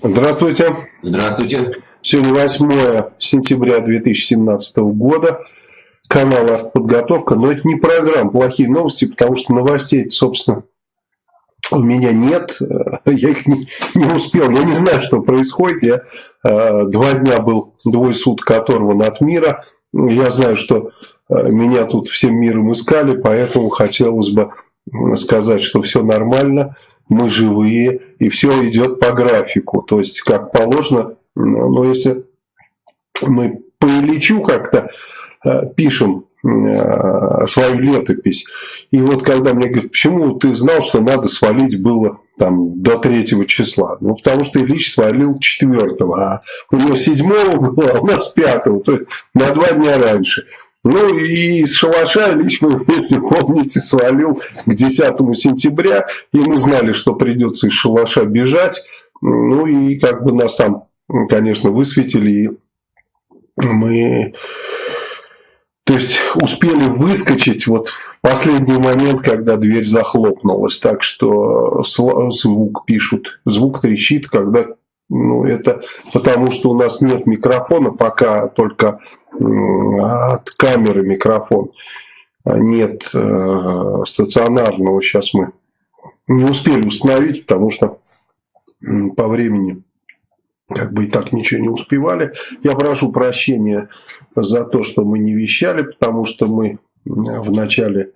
Здравствуйте. Здравствуйте. Сегодня 8 сентября 2017 года. Канал «Артподготовка». Но это не программа «Плохие новости», потому что новостей, собственно, у меня нет. Я их не, не успел. Я не знаю, что происходит. Я э, два дня был, двое суток оторван от мира. Я знаю, что э, меня тут всем миром искали, поэтому хотелось бы сказать, что все нормально мы живые, и все идет по графику. То есть, как положено, но если мы по Ильичу как-то э, пишем э, свою летопись, и вот когда мне говорят, почему ты знал, что надо свалить было там до третьего числа. Ну, потому что Ильич свалил четвертого, а у него седьмого было, а у нас пятого, то есть на два дня раньше. Ну и из шалаша лично, если помните, свалил к 10 сентября, и мы знали, что придется из шалаша бежать. Ну и как бы нас там, конечно, высветили, и мы... То есть успели выскочить вот в последний момент, когда дверь захлопнулась. Так что звук пишут, звук трещит, когда ну, это потому, что у нас нет микрофона, пока только от камеры микрофон. Нет э, стационарного. Сейчас мы не успели установить, потому что по времени как бы и так ничего не успевали. Я прошу прощения за то, что мы не вещали, потому что мы в начале,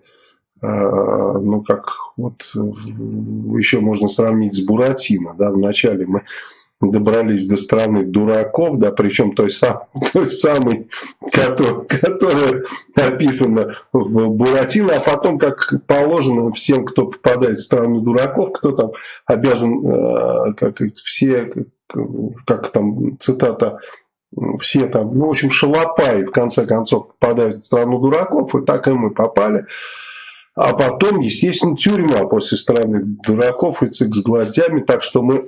э, ну как вот еще можно сравнить с Буратино, да, в начале мы добрались до страны дураков, да, причем той, сам, той самой, которая, которая описана в Буратино, а потом, как положено всем, кто попадает в страну дураков, кто там обязан, э, как все, как там цитата, все там, ну, в общем, шалопаи, в конце концов, попадают в страну дураков, и так и мы попали. А потом, естественно, тюрьма после страны дураков и цик с гвоздями, так что мы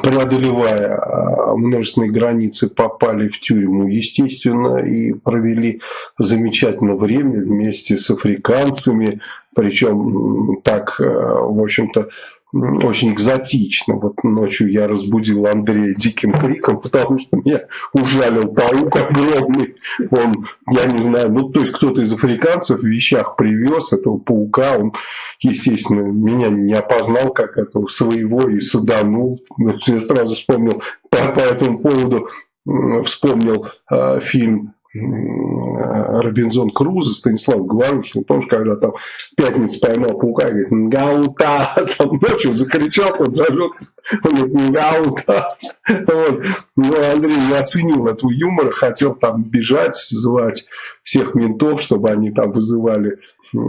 преодолевая а, множественные границы, попали в тюрьму, естественно, и провели замечательное время вместе с африканцами, причем так, э, в общем-то, очень экзотично. Вот ночью я разбудил Андрея диким криком, потому что меня ужалил паук огромный. Он, я не знаю, ну то есть кто-то из африканцев в вещах привез этого паука. Он, естественно, меня не опознал как этого своего и саданул. Я сразу вспомнил по, по этому поводу вспомнил э, фильм Робинзон Крузо, Станислав Говорухин, помнишь, когда там пятница поймал паука, говорит, Нгаута, там ночью закричал, он зажжется, он говорит, Нгаута. Вот. Но Андрей не оценил этого юмора, хотел там бежать, звать всех ментов, чтобы они там вызывали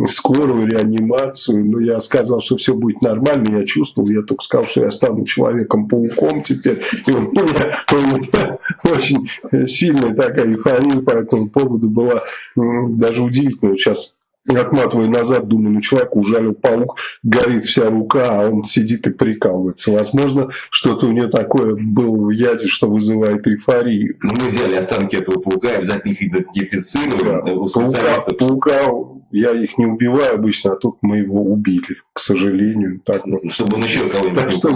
скорую реанимацию, но я сказал, что все будет нормально, я чувствовал, я только сказал, что я стану человеком-пауком теперь, и у меня, у меня очень сильная такая эйфория по этому поводу была, даже удивительно, сейчас отматываю назад, думаю, ну человек ужалил паук, горит вся рука, а он сидит и прикалывается. Возможно, что-то у него такое было в яде, что вызывает эйфорию. Мы взяли останки этого паука, обязательно их идентифицируем. Да. Паука, паука я их не убиваю обычно, а тут мы его убили, к сожалению. Так вот. Чтобы он еще кого-нибудь Так что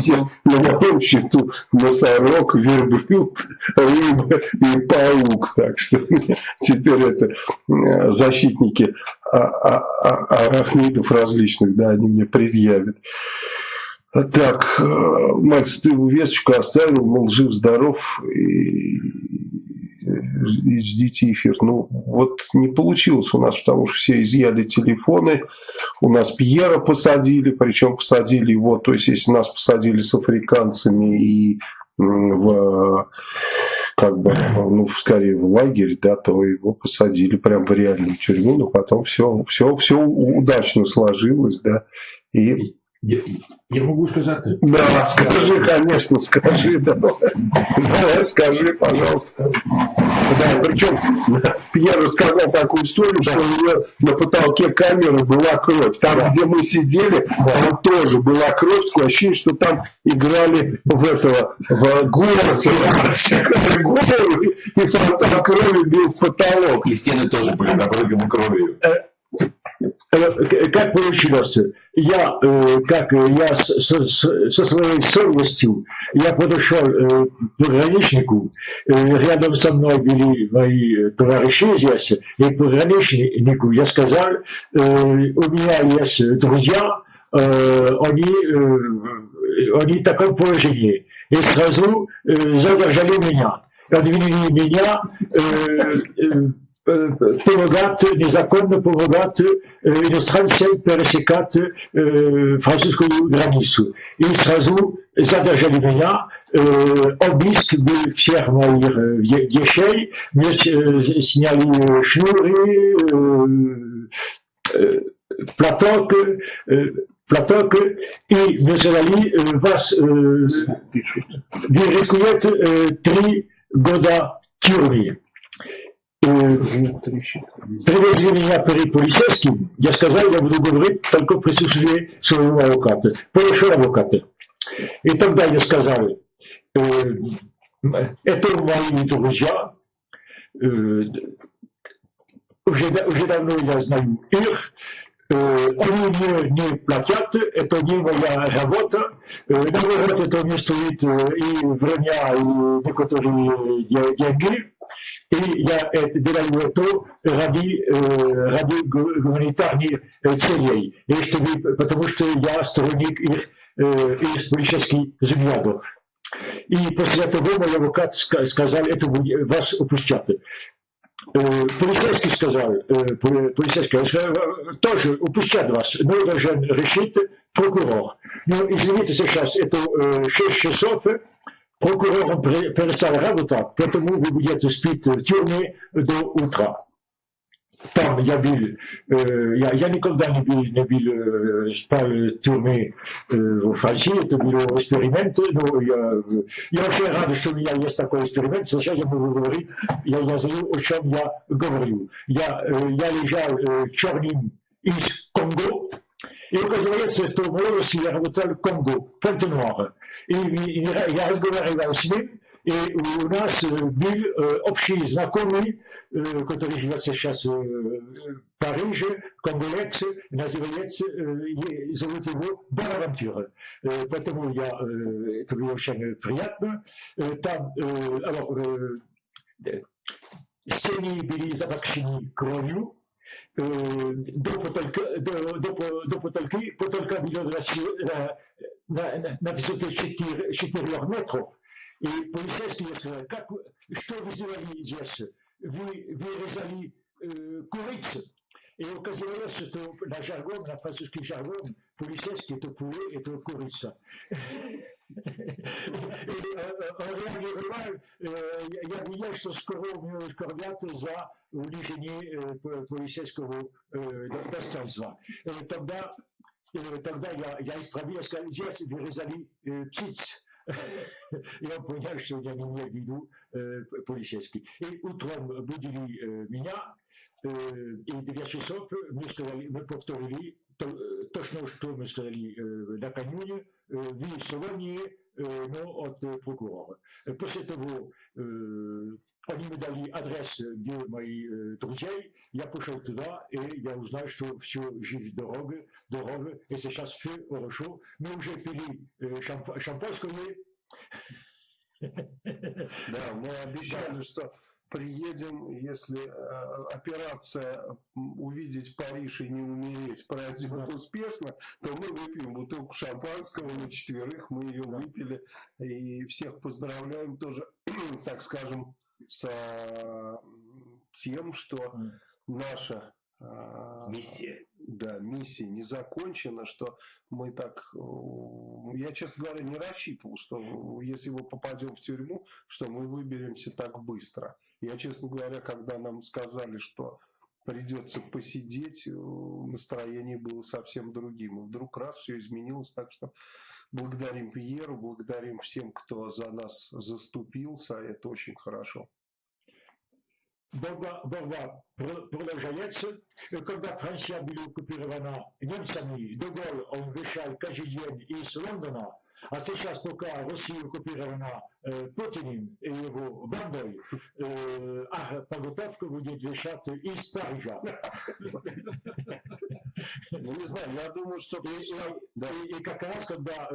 на моем счету носорог, верблюд, рыба и паук. Так что теперь это э, защитники а, а, а, арахнидов различных, да, они мне предъявят. Так, э, мать, ты весточку оставил, мол, жив-здоров, и и ждите эфир. Ну, вот не получилось у нас, потому что все изъяли телефоны. У нас Пьера посадили, причем посадили его, то есть если нас посадили с африканцами и в как бы, ну, скорее в лагерь, да, то его посадили прям в реальную тюрьму, но потом все, все, все удачно сложилось, да, и я, я могу сказать? Да, скажи, конечно, скажи, давай, давай скажи, пожалуйста. Да, причем Пьер рассказал такую историю, что у него на потолке камеры была кровь. Там, да. где мы сидели, там тоже была кровь, такое ощущение, что там играли в этого, в город, и фонтан крови бил в потолок. И стены тоже были забрызганы кровью. Э, как получилось? Я, как я со, со своей совестью, я подошел к пограничнику, рядом со мной были мои товарищи здесь, и пограничнику я сказал, у меня есть друзья, они они в таком положении. И сразу э, задержали меня. Обвинили меня э, э, помогать, незаконно помогать иностранцам пересекать французскую границу. И сразу задержали меня, обыск был всех моих вещей, мне сняли шнуры, платок, платок и мы сказали, вас, вы рискуете три года тюрьмы. Привезли меня перед полицейским, я сказал, я буду говорить только в присутствии своего адвоката, хорошего адвоката. И тогда я сказал, это мои друзья, уже, уже давно я знаю их, они мне не платят, это не моя работа. Наоборот, это мне стоит и время, и некоторые деньги. И я это делаю это ради, ради гуманитарных целей. И чтобы, потому что я сторонник их, их политических взглядов. И после этого мой адвокат сказал, это вас упустят. Полицейский сказал, полицейский тоже упустят вас, но должен решить прокурор. Но извините, сейчас это 6 часов, прокурор перестал работать, поэтому вы будете спить в тюрьме до утра. Там я был, я, я никогда не был, не был спал в тюрьме в Франции, это был эксперимент, но я, я очень рад, что у меня есть такой эксперимент, сейчас я могу говорить, я, я знаю, о чем я говорю. Я, я лежал черным из Конго, и оказывается, что в молодости я работал в Конго, Понте-Нуар. И я разговаривал с ним, и у нас был общий знакомый, который живет сейчас в Париже, конголец, называется, зовут его Бонавантюра. Поэтому я, это было очень приятно. Там, alors, стены были запакшены dopo, tolk, dopo, dopo tolki, потолка на, на, на, на высоте 4, 4 метров. И полицейские сказали, как, что вы сделали здесь? Вы вырезали э, курицу. И оказалось, что на жаргон, на французский жаргон, полицейский это poulet, это курица. En règle générale, я видел, что скоро у него скорбят за унижение полицейского достоинства. Тогда, тогда я, я исправил, я сказал, здесь вырезали птиц. И он понял, что я не имею в виду полицейский. И утром будили меня, и в 9 часов мы, сказали, мы повторили точно, что мы сказали накануне, в Солонии, но от прокурора. После того, они мне дали адрес, где мои друзья, я пошел туда, и я узнал, что все жив дорога, дорога, и сейчас все хорошо. Мы уже пили шампанское. Да, мы обещали, что приедем, если э, операция увидеть Париж и не умереть пройдет успешно, то мы выпьем бутылку шампанского на четверых, мы ее выпили и всех поздравляем тоже, так скажем, с тем, что наша а, миссия. Да, миссия не закончена, что мы так, я, честно говоря, не рассчитывал, что если мы попадем в тюрьму, что мы выберемся так быстро. Я, честно говоря, когда нам сказали, что придется посидеть, настроение было совсем другим. И вдруг раз все изменилось, так что благодарим Пьеру, благодарим всем, кто за нас заступился, это очень хорошо. борьба, борьба продолжается. Когда Франция была оккупирована немцами, Деголь, он вышел каждый день из Лондона, а сейчас, пока Россия оккупирована э, Путиным и его бандой, э, а подготовка будет вещать из Парижа. Ну, не знаю, я думаю, что... И, как раз, когда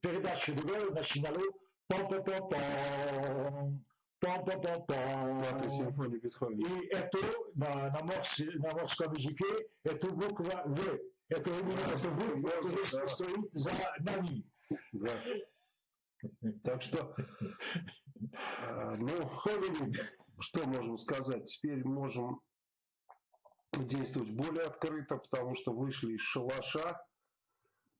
передача ДВ начинала пам-пам-пам-пам, пам-пам-пам-пам. симфония Бетховена. И это на, на, морс, на морском языке, это буква В. Это именно эта буква, которая стоит за нами. Да. Так что, э, ну, что можем сказать? Теперь можем действовать более открыто, потому что вышли из шалаша,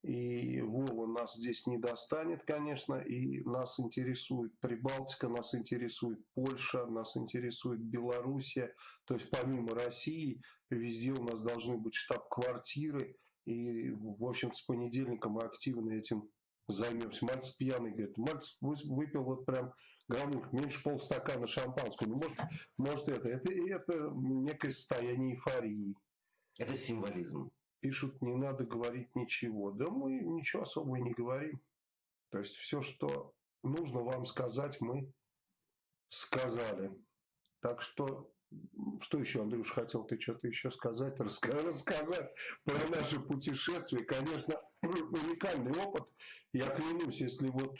и Вова нас здесь не достанет, конечно, и нас интересует Прибалтика, нас интересует Польша, нас интересует Белоруссия, то есть помимо России, везде у нас должны быть штаб-квартиры, и, в общем с понедельника мы активно этим займемся. Мальцев пьяный, говорит, Мальцев выпил вот прям граммов, меньше полстакана шампанского. Ну, может, может это, это, это некое состояние эйфории. Это символизм. Пишут, не надо говорить ничего. Да мы ничего особо не говорим. То есть все, что нужно вам сказать, мы сказали. Так что, что еще, Андрюш, хотел ты что-то еще сказать, рассказать про наше путешествие. Конечно, уникальный опыт. Я клянусь, если вот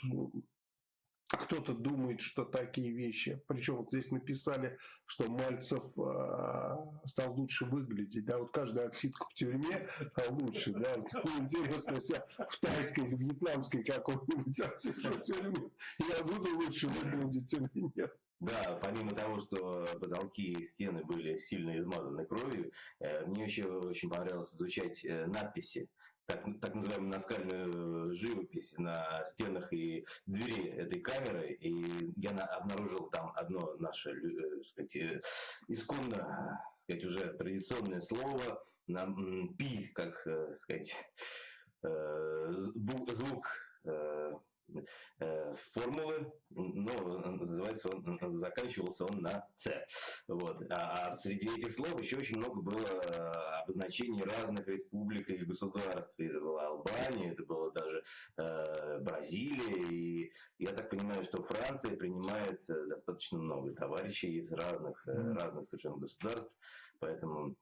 кто-то думает, что такие вещи, причем вот здесь написали, что Мальцев э, стал лучше выглядеть, да, вот каждая отсидка в тюрьме лучше, да, интересно, если в тайской или вьетнамской какой-нибудь отсидку в тюрьме, я буду лучше выглядеть или нет. Да, помимо того, что потолки и стены были сильно измазаны кровью, э, мне еще очень понравилось изучать э, надписи так, так называемую наскальную живопись на стенах и двери этой камеры, и я на, обнаружил там одно наше, э, сказать, э, исконно, сказать, уже традиционное слово, на пи, как, э, сказать, звук Э, формулы, но называется он, заканчивался он на С. Вот. А, а среди этих слов еще очень много было э, обозначений разных республик и государств. Это была Албания, это было даже э, Бразилия. И я так понимаю, что Франция принимает э, достаточно много товарищей из разных, э, разных совершенно государств. Поэтому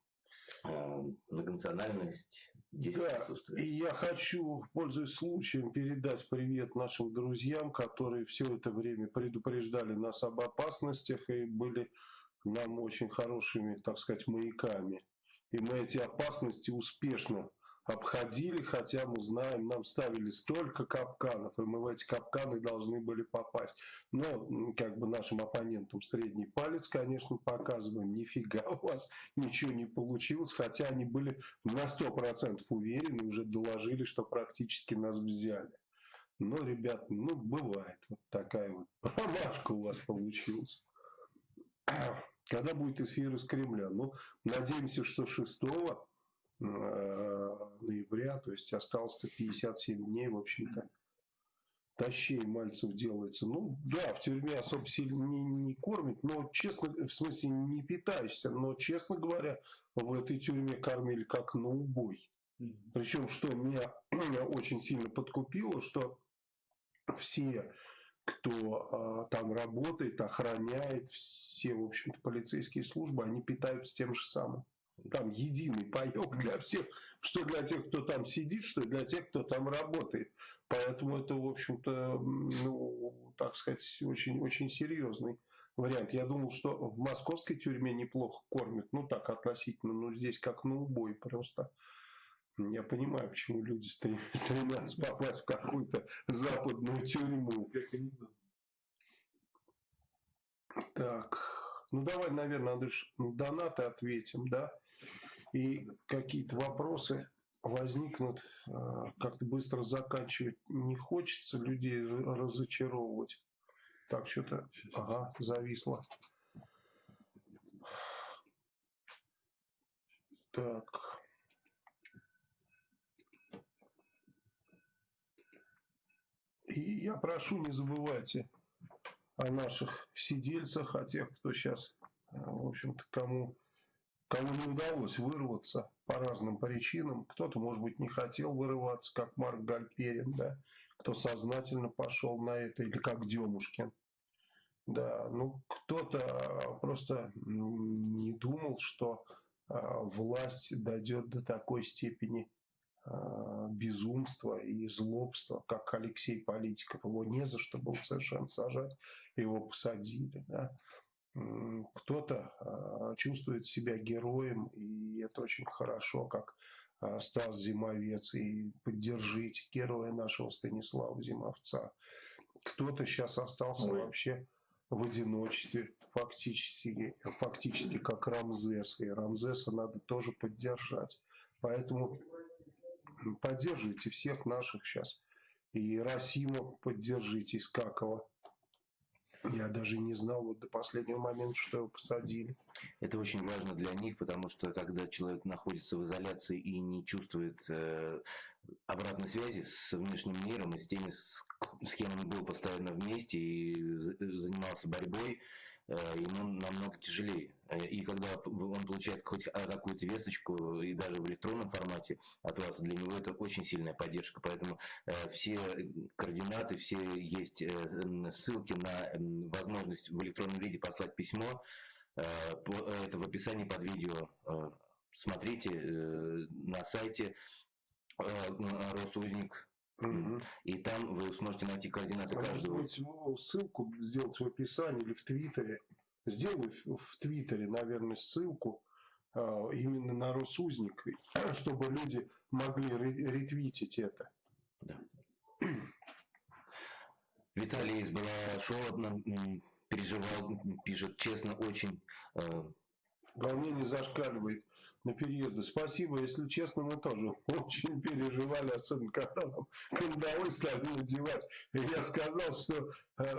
э, многонациональность да, и я хочу, пользуясь случаем, передать привет нашим друзьям, которые все это время предупреждали нас об опасностях и были нам очень хорошими, так сказать, маяками. И мы эти опасности успешно обходили, хотя мы знаем, нам ставили столько капканов, и мы в эти капканы должны были попасть. Но, как бы нашим оппонентам средний палец, конечно, показываем, нифига у вас ничего не получилось, хотя они были на 100% уверены, уже доложили, что практически нас взяли. Но, ребят, ну, бывает, вот такая вот промашка у вас получилась. Когда будет эфир из Кремля? Ну, надеемся, что 6 Э, ноября, то есть осталось-то 57 дней, в общем-то. Тащей Мальцев делается. Ну, да, в тюрьме особо сильно не, не кормит, но, честно, в смысле, не питаешься, но, честно говоря, в этой тюрьме кормили как на убой. Причем, что меня очень сильно подкупило, что все, кто а, там работает, охраняет, все, в общем-то, полицейские службы, они питаются тем же самым там единый паек для всех, что для тех, кто там сидит, что для тех, кто там работает. Поэтому это, в общем-то, ну, так сказать, очень, очень серьезный вариант. Я думал, что в московской тюрьме неплохо кормят, ну так относительно, но здесь как на убой просто. Я понимаю, почему люди стремятся попасть в какую-то западную тюрьму. Так, ну давай, наверное, Андрюш, донаты ответим, да? И какие-то вопросы возникнут, а, как-то быстро заканчивать не хочется, людей разочаровывать. Так, что-то, ага, зависло. Так. И я прошу, не забывайте о наших сидельцах, о тех, кто сейчас, а, в общем-то, кому Кому не удалось вырваться по разным причинам, кто-то, может быть, не хотел вырываться, как Марк Гальперин, да, кто сознательно пошел на это, или как Демушкин. Да, ну кто-то просто не думал, что власть дойдет до такой степени безумства и злобства, как Алексей Политиков. Его не за что было совершенно сажать, его посадили. Да? Кто-то чувствует себя героем, и это очень хорошо, как Стас Зимовец, и поддержите героя нашего Станислава Зимовца. Кто-то сейчас остался Ой. вообще в одиночестве, фактически, фактически как Рамзес, и Рамзеса надо тоже поддержать. Поэтому поддерживайте всех наших сейчас. И Расима поддержите, Искакова. Я даже не знал вот до последнего момента, что его посадили. Это очень важно для них, потому что когда человек находится в изоляции и не чувствует э, обратной связи с внешним миром и с теми, с, с кем он был постоянно вместе и занимался борьбой, Э, ему намного тяжелее. Э, и когда он получает хоть какую-то весточку, и даже в электронном формате от вас, для него это очень сильная поддержка. Поэтому э, все координаты, все есть ссылки на возможность в электронном виде послать письмо. Это в описании под видео. Смотрите на сайте Росузник Угу. И там вы сможете найти координаты а каждого. Быть, ссылку сделать в описании или в Твиттере. Сделай в Твиттере, наверное, ссылку а, именно на Росузник, чтобы люди могли ретвитить это. Да. Виталий из Балашова переживал, пишет честно, очень э, волнение зашкаливает на переезды. Спасибо, если честно, мы тоже очень переживали, особенно когда нам кандалы стали надевать. Я сказал, что э,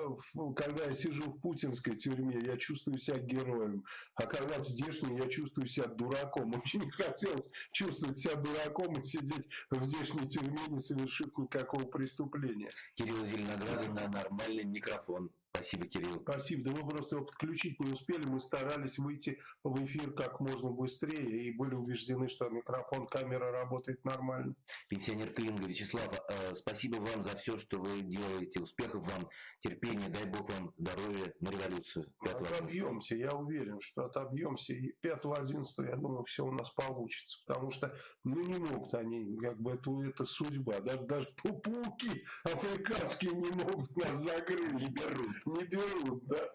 когда я сижу в путинской тюрьме, я чувствую себя героем, а когда в здешней, я чувствую себя дураком. Очень не хотелось чувствовать себя дураком и сидеть в здешней тюрьме, не совершив никакого преступления. Кирилл Зеленоградов на нормальный микрофон. Спасибо, Кирилл. Спасибо. Да мы просто его подключить не успели. Мы старались выйти в эфир как можно быстрее и были убеждены, что микрофон, камера работает нормально. Пенсионер Клинга Вячеслав, э, спасибо вам за все, что вы делаете. Успехов вам, терпения, дай бог вам здоровья на революцию. Отобьемся, я уверен, что отобьемся. И 5-11, я думаю, все у нас получится. Потому что, ну, не могут они, как бы, это, это судьба. Даже, даже пауки африканские не могут нас закрыть. Не берут не берут, да.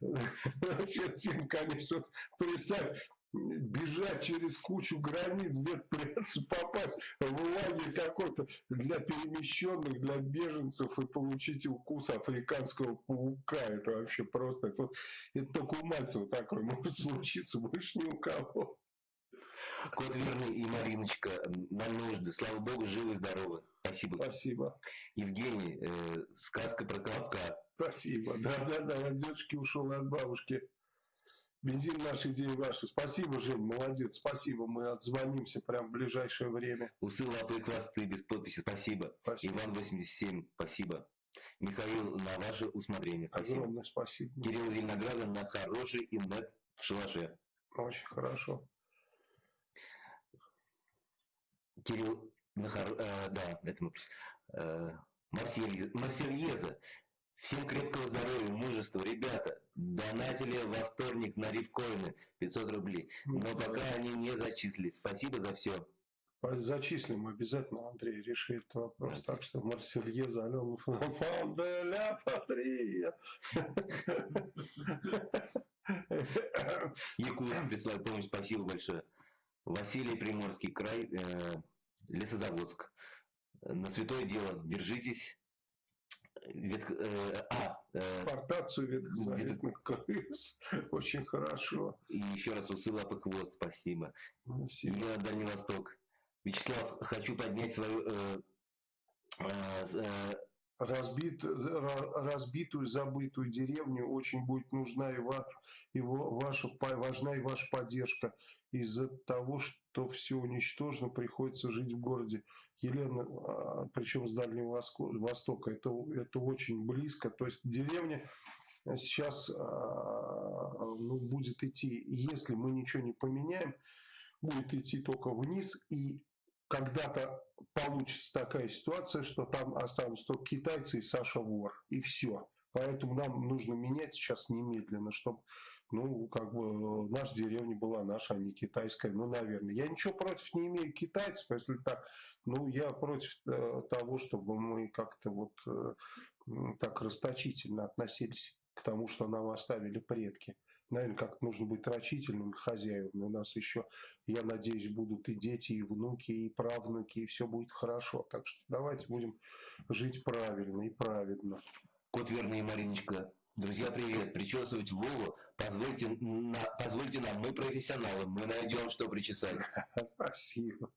Вообще, Тим, конечно, представь, бежать через кучу границ, где-то придется попасть в лагерь какой-то для перемещенных, для беженцев и получить укус африканского паука. Это вообще просто, это, это только у Мальцева такое может случиться, больше ни у кого. Кот Верный и Мариночка, на нужды. Слава Богу, живы и здоровы. Спасибо. Спасибо. Евгений, э, сказка про колобка. Спасибо. Да-да-да, от дедушки ушел от бабушки. Бензин наш, идеи ваши. Спасибо, Жень, молодец. Спасибо, мы отзвонимся прямо в ближайшее время. Усы, лапы и хвосты без подписи. Спасибо. спасибо. Иван 87, спасибо. Михаил, на ваше усмотрение. Спасибо. Огромное спасибо. Кирилл Виноградов на хороший инет в шалаше. Очень хорошо. Кирилл Нахар, э, да, это мы, э, Марсельеза. Всем крепкого здоровья, мужества. Ребята, донатили во вторник на рифкоины 500 рублей. Но пока они не зачислились. Спасибо за все. Зачислим обязательно, Андрей решит вопрос. Так что Марсельеза, Алена Фанделя Патрия. Якут прислал помощь, спасибо большое. Василий Приморский край, э, Лесозаводск. На святое дело, держитесь. Ветх... Э, а, э, Портацию ветхозаветных крыс. Очень хорошо. И еще раз усы лапы хвост, спасибо. спасибо. Я Дальний Восток. Вячеслав, хочу поднять свою э, э, э разбит, разбитую, забытую деревню очень будет нужна и, ва, и ваша, важна и ваша поддержка. Из-за того, что все уничтожено, приходится жить в городе. Елена, а, причем с Дальнего Востока, это, это очень близко. То есть деревня сейчас а, ну, будет идти, если мы ничего не поменяем, будет идти только вниз и когда-то получится такая ситуация, что там останутся только китайцы и Саша Вор, и все. Поэтому нам нужно менять сейчас немедленно, чтобы ну, как бы, наша деревня была наша, а не китайская, ну, наверное. Я ничего против не имею китайцев, если так, ну, я против э, того, чтобы мы как-то вот э, так расточительно относились к тому, что нам оставили предки. Наверное, как нужно быть рачительным хозяевам. У нас еще, я надеюсь, будут и дети, и внуки, и правнуки, и все будет хорошо. Так что давайте будем жить правильно и праведно. Кот верный, Мариночка. Друзья, привет. Причесывать Вову позвольте, на, позвольте нам, мы профессионалы, мы найдем, что причесать. Спасибо.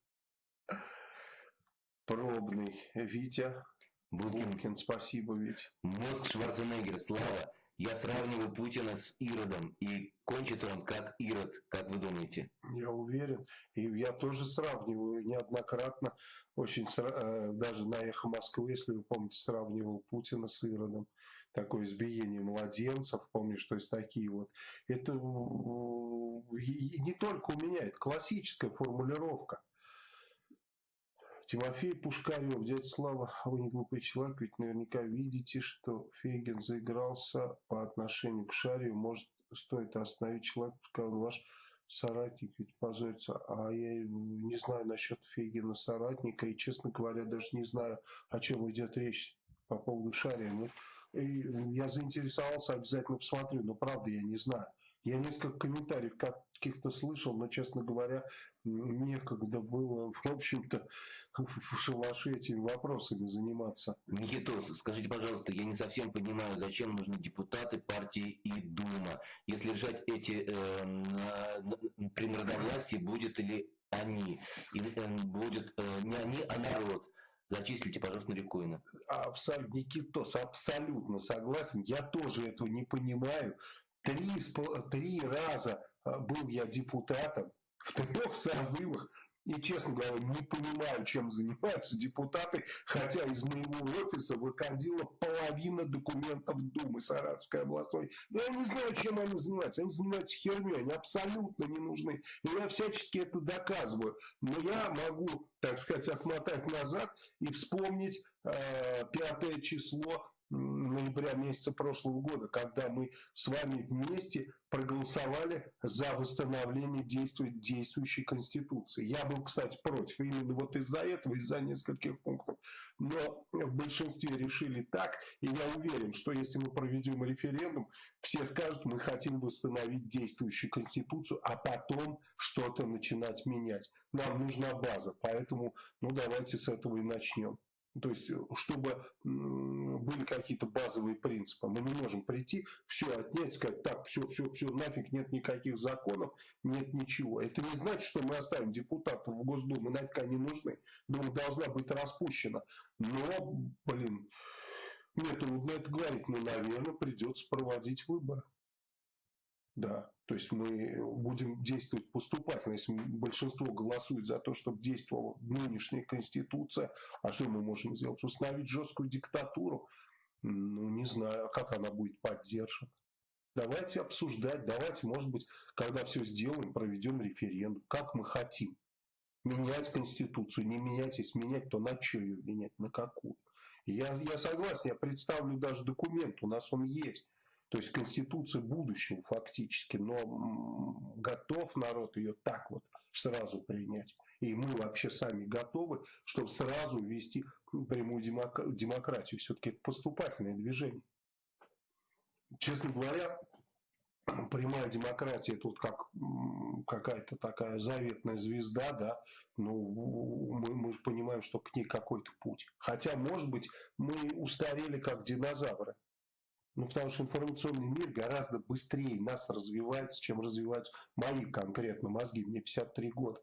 Пробный. Витя. Булкин. Булкин, спасибо, Витя. Мозг Шварценеггер, Слава. Я сравниваю Путина с Иродом, и кончит он как Ирод, как вы думаете? Я уверен. И я тоже сравниваю неоднократно, очень э, даже на «Эхо Москвы», если вы помните, сравнивал Путина с Иродом. Такое избиение младенцев, помнишь, то есть такие вот. Это не только у меня, это классическая формулировка. Тимофей Пушкарев, дядя Слава, вы не глупый человек, ведь наверняка видите, что Фейгин заигрался по отношению к Шарию. Может, стоит остановить человека, пускай он ваш соратник ведь позорится. А я не знаю насчет Фейгина соратника, и, честно говоря, даже не знаю, о чем идет речь по поводу Шария. Ну, и я заинтересовался, обязательно посмотрю, но правда я не знаю. Я несколько комментариев каких-то слышал, но, честно говоря, некогда было, в общем-то, в шалаше этими вопросами заниматься. Никитос, скажите, пожалуйста, я не совсем понимаю, зачем нужны депутаты партии и Дума. Если решать эти э, на, при народовластии, будет ли они, или э, будет э, не они, а народ. Зачислите, пожалуйста, Рябкоина. Абсолютно, Никитос, абсолютно согласен. Я тоже этого не понимаю. Три, три раза а, был я депутатом в трех созывах. И, честно говоря, не понимаю, чем занимаются депутаты, хотя из моего офиса выходила половина документов Думы Саратовской областной. Но я не знаю, чем они занимаются. Они занимаются херней, они абсолютно не нужны. И я всячески это доказываю. Но я могу, так сказать, отмотать назад и вспомнить э, пятое число ноября месяца прошлого года, когда мы с вами вместе проголосовали за восстановление действует, действующей Конституции. Я был, кстати, против именно вот из-за этого, из-за нескольких пунктов. Но в большинстве решили так, и я уверен, что если мы проведем референдум, все скажут, мы хотим восстановить действующую Конституцию, а потом что-то начинать менять. Нам нужна база, поэтому ну давайте с этого и начнем. То есть, э, чтобы были какие-то базовые принципы. Мы не можем прийти, все отнять, сказать, так, все, все, все, нафиг, нет никаких законов, нет ничего. Это не значит, что мы оставим депутатов в Госдуму, нафиг они нужны. Дума должна быть распущена. Но, блин, мне трудно это говорить, но, наверное, придется проводить выборы. Да, то есть мы будем действовать поступательно. Если большинство голосует за то, чтобы действовала нынешняя Конституция, а что мы можем сделать? Установить жесткую диктатуру? Ну, не знаю, а как она будет поддержана. Давайте обсуждать, давайте, может быть, когда все сделаем, проведем референдум, как мы хотим. Менять Конституцию, не менять, если менять, то на что ее менять, на какую? Я, я согласен, я представлю даже документ, у нас он есть. То есть Конституция будущего фактически, но готов народ ее так вот сразу принять. И мы вообще сами готовы, чтобы сразу ввести прямую демократию. Все-таки это поступательное движение. Честно говоря, прямая демократия вот как какая-то такая заветная звезда, да, ну, мы, мы понимаем, что к ней какой-то путь. Хотя, может быть, мы устарели как динозавры. Ну, потому что информационный мир гораздо быстрее нас развивается, чем развиваются мои конкретно мозги. Мне 53 года.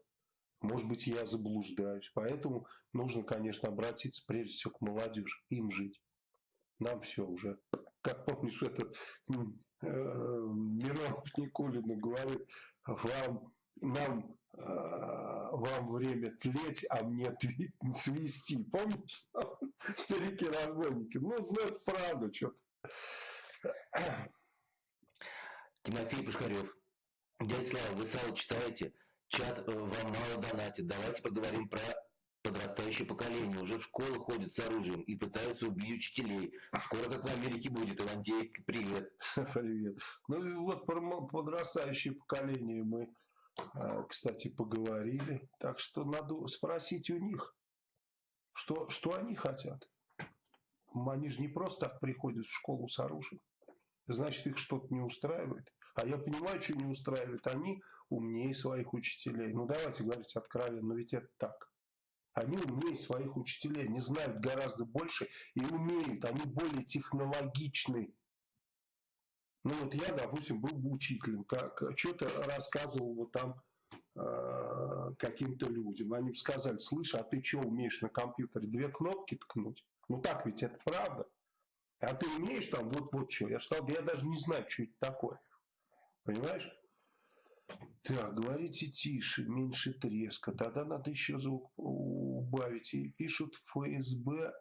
Может быть, я заблуждаюсь. Поэтому нужно, конечно, обратиться прежде всего к молодежи, им жить. Нам все уже, как помнишь, этот э, Миронов Никулину говорит, вам, нам, э, вам время тлеть, а мне свести. Помнишь, старики-разбойники? Ну, ну, это правда что-то. Тимофей Пушкарев. Дядя Слава, вы сало читаете? Чат вам мало донатит. Давайте поговорим про Подрастающее поколение уже в школы ходит с оружием и пытаются убить учителей. Скоро как в Америке будет. Ивантей, привет. Привет. Ну и вот про подрастающее поколение мы, а, кстати, поговорили. Так что надо спросить у них, что, что они хотят. Они же не просто так приходят в школу с оружием. Значит, их что-то не устраивает. А я понимаю, что не устраивает. Они умнее своих учителей. Ну, давайте говорить откровенно, но ведь это так. Они умнее своих учителей, они знают гораздо больше и умеют, они более технологичны. Ну вот я, допустим, был бы учителем, как что-то рассказывал вот там э, каким-то людям. Они бы сказали, слышь, а ты что умеешь на компьютере две кнопки ткнуть? Ну так ведь это правда. А ты умеешь там вот-вот что? Я сказал, да я даже не знаю, что это такое. Понимаешь? Так, говорите тише, меньше треска. Тогда надо еще звук убавить. И пишут ФСБ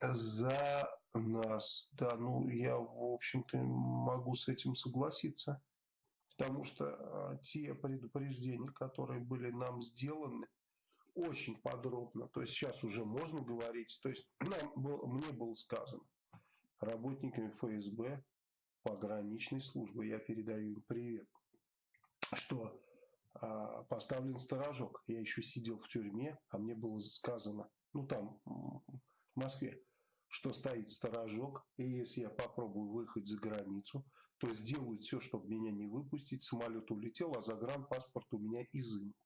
за нас. Да, ну я, в общем-то, могу с этим согласиться. Потому что а, те предупреждения, которые были нам сделаны, очень подробно. То есть сейчас уже можно говорить. То есть нам, мне было сказано работниками ФСБ пограничной службы, я передаю им привет, что а, поставлен сторожок. Я еще сидел в тюрьме, а мне было сказано, ну там, в Москве, что стоит сторожок, и если я попробую выехать за границу, то сделают все, чтобы меня не выпустить. Самолет улетел, а загранпаспорт у меня изымут.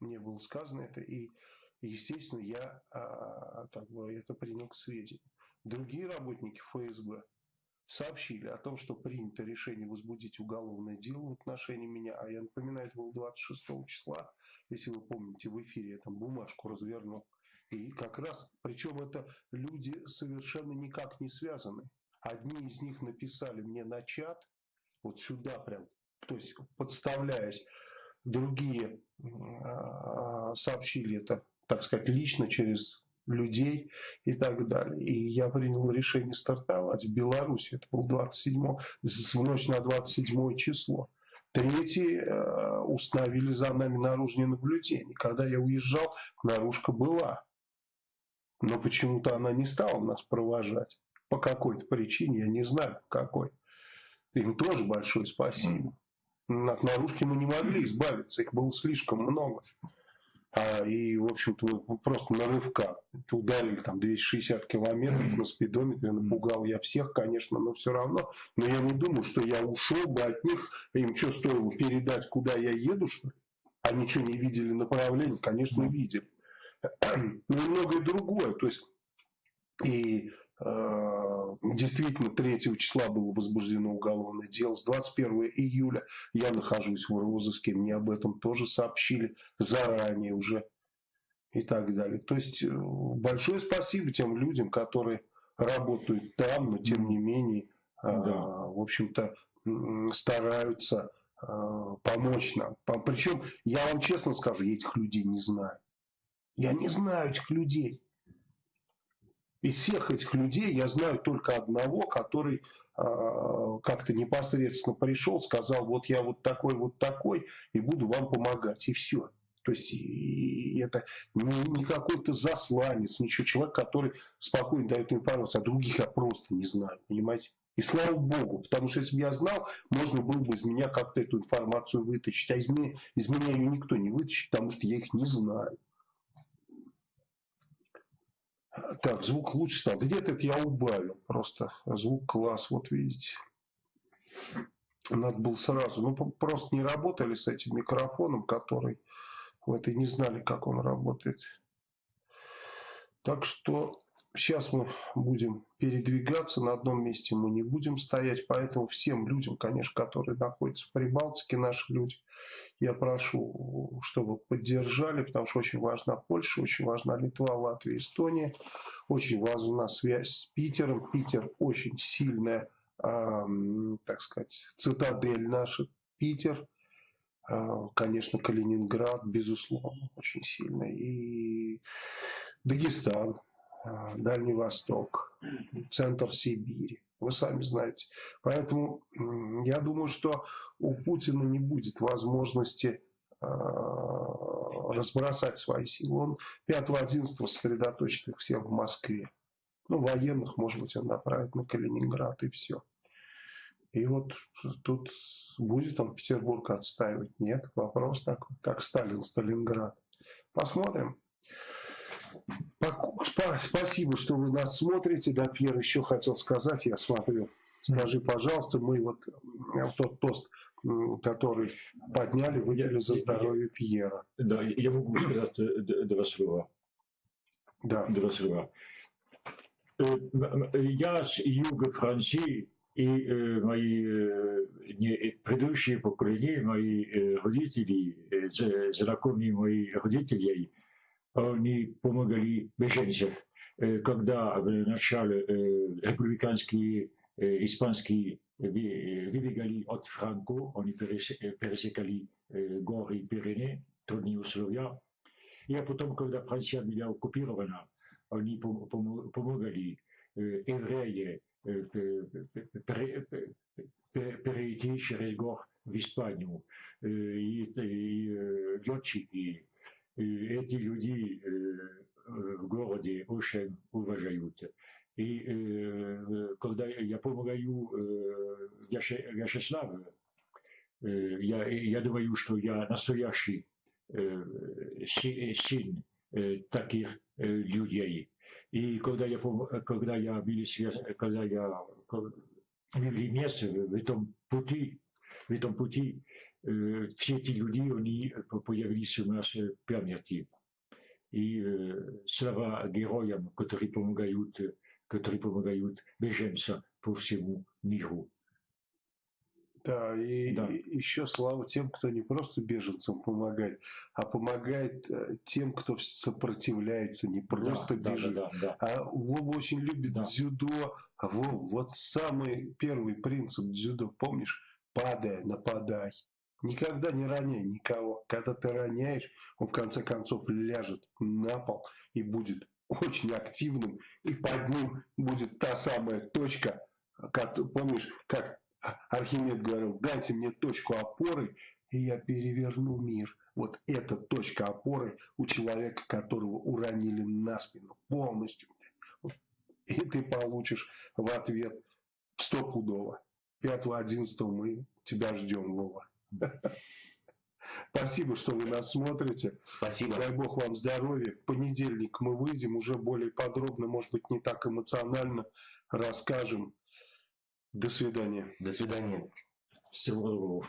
Мне было сказано это, и, естественно, я а, как бы это принял к сведению. Другие работники ФСБ сообщили о том, что принято решение возбудить уголовное дело в отношении меня, а я напоминаю, это было 26 числа, если вы помните, в эфире я там бумажку развернул. И как раз, причем это люди совершенно никак не связаны. Одни из них написали мне на чат, вот сюда прям, то есть подставляясь, другие а, сообщили это, так сказать, лично через людей и так далее. И я принял решение стартовать в Беларуси. Это был 27, в ночь на 27 число. Третий э, установили за нами наружное наблюдение. Когда я уезжал, наружка была. Но почему-то она не стала нас провожать. По какой-то причине, я не знаю по какой. Им тоже большое спасибо. От наружки мы не могли избавиться, их было слишком много. А, и, в общем-то, просто на рывках. Ударили там 260 километров на спидометре, напугал я всех, конечно, но все равно. Но я не думаю, что я ушел бы от них. Им что, стоило передать, куда я еду, что? Они что, не видели направление? Конечно, видели. Ну и многое другое. То есть, и действительно, 3 числа было возбуждено уголовное дело. С 21 июля я нахожусь в розыске. Мне об этом тоже сообщили заранее уже и так далее. То есть э, большое спасибо тем людям, которые работают там, но тем не менее, э, да. в общем-то, стараются помочь нам. Причем, я вам честно скажу, я этих людей не знаю. Я не знаю этих людей. Из всех этих людей я знаю только одного, который э, как-то непосредственно пришел, сказал, вот я вот такой, вот такой, и буду вам помогать, и все. То есть и это не, не какой-то засланец, ничего, человек, который спокойно дает информацию, а других я просто не знаю, понимаете? И слава богу, потому что если бы я знал, можно было бы из меня как-то эту информацию вытащить. А из меня, из меня ее никто не вытащит, потому что я их не знаю. Так, звук лучше стал. Где-то я убавил просто. Звук класс, вот видите. Надо было сразу. Ну, просто не работали с этим микрофоном, который вот и не знали, как он работает. Так что Сейчас мы будем передвигаться, на одном месте мы не будем стоять, поэтому всем людям, конечно, которые находятся в Прибалтике, наши люди, я прошу, чтобы поддержали, потому что очень важна Польша, очень важна Литва, Латвия, Эстония, очень важна связь с Питером. Питер очень сильная, э, так сказать, цитадель наша, Питер, э, конечно, Калининград, безусловно, очень сильный, и Дагестан, а, Дальний Восток, центр Сибири. Вы сами знаете. Поэтому я думаю, что у Путина не будет возможности разбросать свои силы. Он 5-11 сосредоточит их всех в Москве. Ну, военных, может быть, он направит на Калининград и все. И вот тут будет он Петербург отстаивать? Нет, вопрос такой, как Сталин, Сталинград. Посмотрим. Спасибо, что вы нас смотрите. Да, Пьер еще хотел сказать, я смотрю. Скажи, пожалуйста, мы вот э, тот тост, который подняли, выделили за здоровье Пьера. Да, я могу сказать э, два слова. Да. Два слова. Э, я с юга Франции, и мои предыдущие поколения, мои родители, знакомые мои родители, они помогали беженцев. Когда в начале республиканские испанские выбегали от Франко, они пересекали горы Пиренеи, трудные условия. И а потом, когда Франция была оккупирована, они помогали евреи перейти через гор в Испанию. И, и эти люди в городе очень уважают. И э, когда я помогаю э, Вячеславу, э, я, я думаю, что я настоящий э, сын э, таких э, людей. И когда я, когда я были когда я были вместе в этом пути, в этом пути, э, все эти люди, они появились у нас в памяти. И э, слава героям, которые помогают которые помогают беженцам по всему миру. Да, и, да. еще слава тем, кто не просто беженцам помогает, а помогает э, тем, кто сопротивляется, не просто да, бежит. Да, да, да, да. А Вова очень любит да. дзюдо. А Вов, вот самый первый принцип дзюдо, помнишь? Падай, нападай. Никогда не роняй никого. Когда ты роняешь, он в конце концов ляжет на пол и будет очень активным, и под ним будет та самая точка, как, помнишь, как Архимед говорил, дайте мне точку опоры, и я переверну мир. Вот эта точка опоры у человека, которого уронили на спину полностью. И ты получишь в ответ стопудово. 5-11 мы тебя ждем, Вова. Спасибо, что вы нас смотрите. Спасибо. Дай Бог вам здоровья. В понедельник мы выйдем уже более подробно, может быть, не так эмоционально расскажем. До свидания. До свидания. Всего доброго.